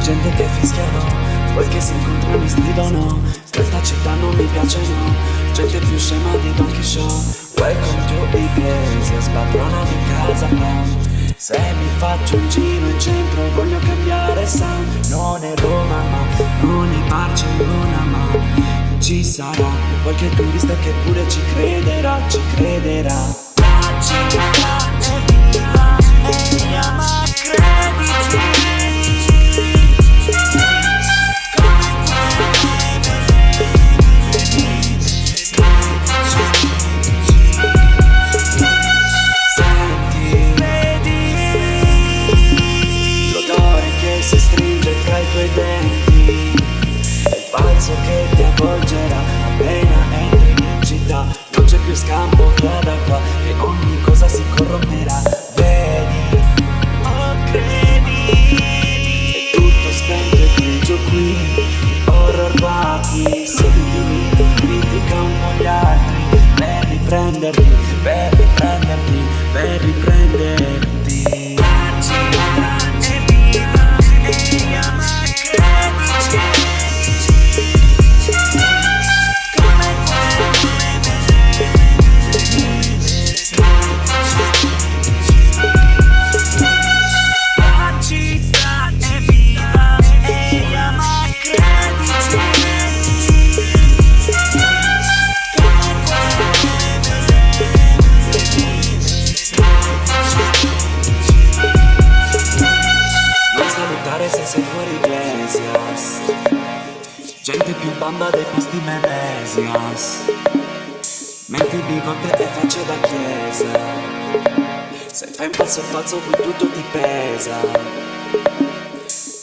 gente che fischiano Poi che si incontrano e stridono Questa città non mi piace no? Gente più scema di Don Quixote Welcome to Iglesia Spadrona di casa no? Se mi faccio un giro in centro voglio cambiare sound. Non è Roma ma non è Barcellona ma Ci sarà qualche turista che pure ci crederà, ci crederà. La per Gente più bamba dei posti Memesias. Metti bigote e facce da chiesa. Se fai un passo falso qui tutto ti pesa.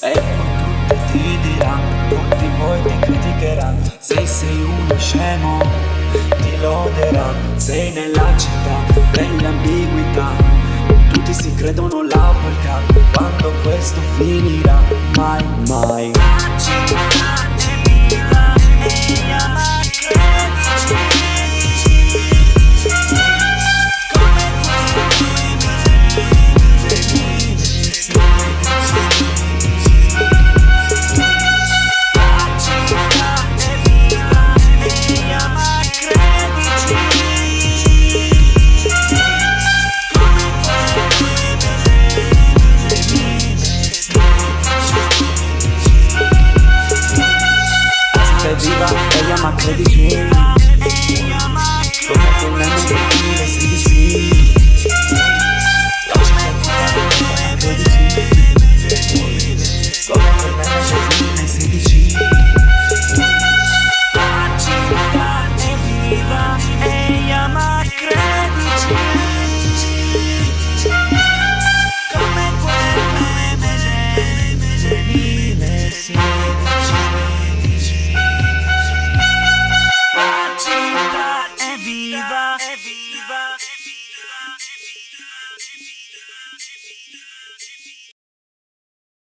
E poi tutti ti diranno Tutti poi ti criticheranno. Se sei uno scemo ti loderanno. Sei nella città dell'ambiguità tutti si credono la Cup Quando questo finirà Mai, mai